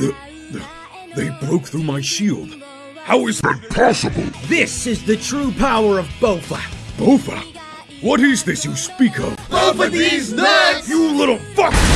The, the, they broke through my shield. How is that possible? This is the true power of Bofa. Bofa? What is this you speak of? Bofa these nuts! You little fuck!